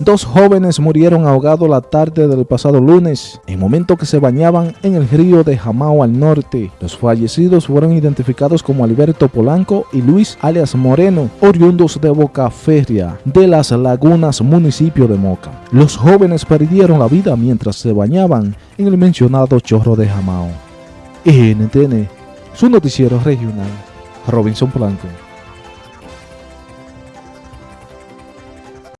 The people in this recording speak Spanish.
Dos jóvenes murieron ahogados la tarde del pasado lunes, en momento que se bañaban en el río de Jamao al norte. Los fallecidos fueron identificados como Alberto Polanco y Luis alias Moreno, oriundos de Boca Feria, de las Lagunas, municipio de Moca. Los jóvenes perdieron la vida mientras se bañaban en el mencionado chorro de Jamao. NTN, su noticiero regional, Robinson Polanco.